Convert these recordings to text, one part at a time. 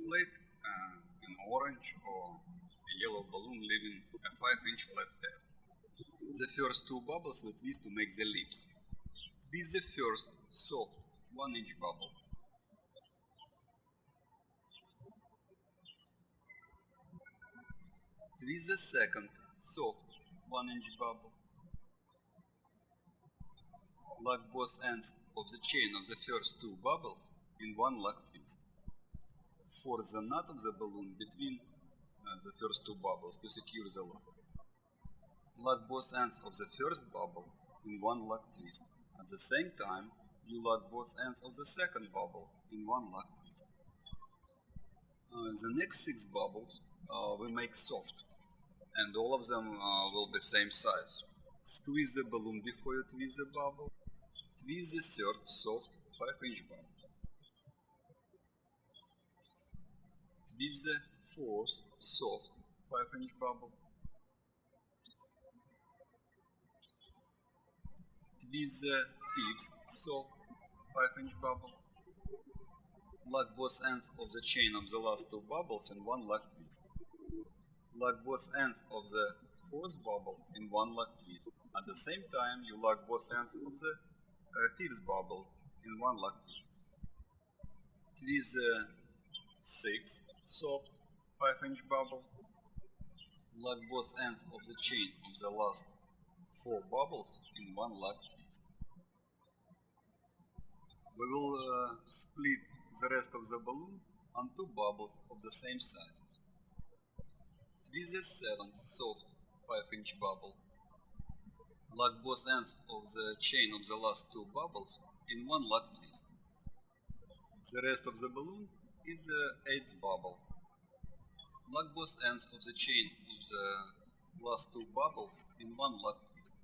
inflate uh, an orange or a yellow balloon leaving a 5 inch flat tail. The first two bubbles we twist to make the lips. Twist the first soft 1 inch bubble. Twist the second soft 1 inch bubble. Lock both ends of the chain of the first two bubbles in one lock twist. Force the knot of the balloon between uh, the first two bubbles to secure the lock. Lock both ends of the first bubble in one lock twist. At the same time, you lock both ends of the second bubble in one lock twist. Uh, the next six bubbles uh, we make soft and all of them uh, will be same size. Squeeze the balloon before you twist the bubble. Twist the third soft 5 inch bubble. Twist the fourth soft 5 inch bubble. Twist the fifth soft 5 inch bubble. Lock both ends of the chain of the last two bubbles in one lock twist. Lock both ends of the fourth bubble in one lock twist. At the same time, you lock both ends of the uh, fifth bubble in one lock twist. Twist the sixth soft 5 inch bubble. Lock both ends of the chain of the last four bubbles in one lock twist. We will uh, split the rest of the balloon on two bubbles of the same sizes. Twist the seventh soft 5 inch bubble. Lock both ends of the chain of the last two bubbles in one lock twist. The rest of the balloon is the eighth bubble. Lock both ends of the chain of the last two bubbles in one lock twist.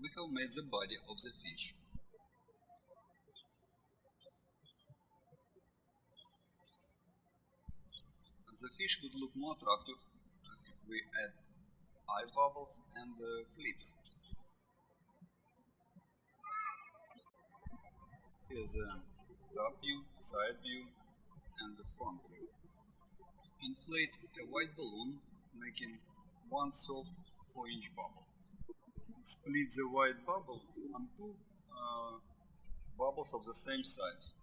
We have made the body of the fish. The fish would look more attractive if we add eye bubbles and uh, flips. Here's a top view, side view, and the front view. Inflate a white balloon, making one soft 4 inch bubble. Split the white bubble on two uh, bubbles of the same size.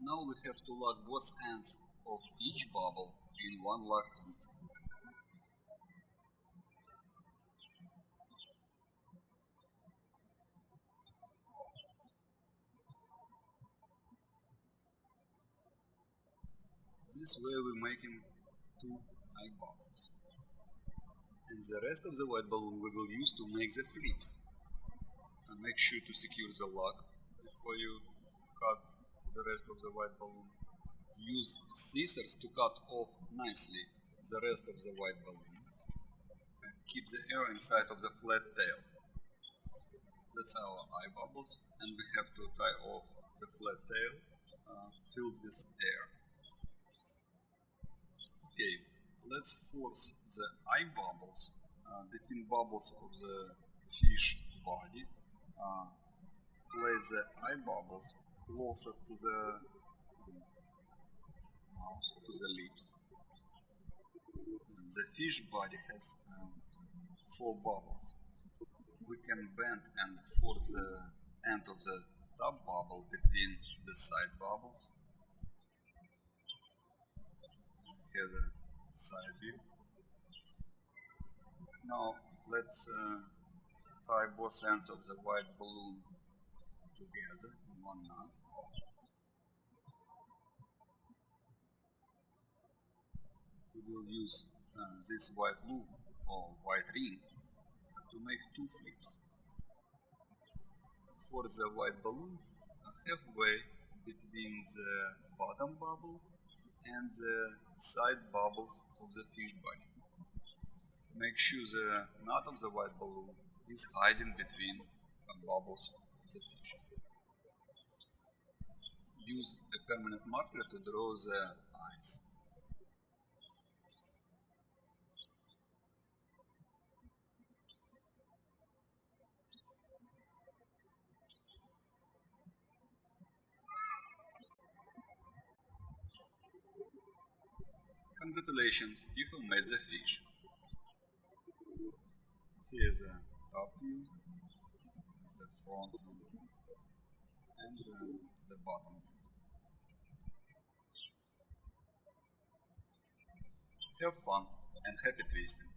Now we have to lock both ends of each bubble in one lock twist. This way we're making two eye bubbles. And the rest of the white balloon we will use to make the flips. And make sure to secure the lock before you cut the rest of the white balloon. Use scissors to cut off nicely the rest of the white balloon. And keep the air inside of the flat tail. That's our eye bubbles and we have to tie off the flat tail uh, filled with air. Okay, let's force the eye bubbles uh, between bubbles of the fish body. Uh, place the eye bubbles closer to the mouth, to the lips. The fish body has um, four bubbles. We can bend and force the end of the top bubble between the side bubbles. Here's a side view. Now let's uh, tie both ends of the white balloon together in one knot. We will use uh, this white loop or white ring to make two flips. For the white balloon, halfway between the bottom bubble and the side bubbles of the fish body. Make sure the knot of the white balloon is hiding between the bubbles of the fish. Use a permanent marker to draw the eyes. Congratulations, you have made the fish. Here's the top view, the front view, and uh, the bottom view. Have fun and happy twisting.